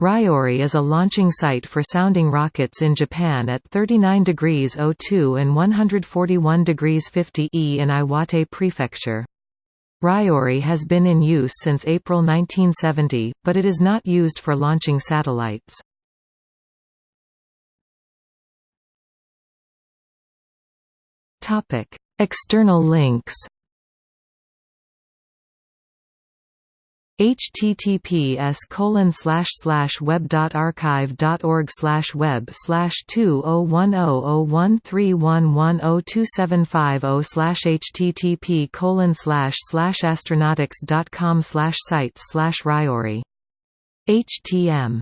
Ryori is a launching site for sounding rockets in Japan at 39 degrees 02 and 141 degrees 50 E in Iwate Prefecture. Ryori has been in use since April 1970, but it is not used for launching satellites. External links https colon slash slash web dot archive dot org slash web slash two oh one oh oh one three one one oh two seven five oh slash http colon slash slash astronautix dot com slash sites slash Ryori HTM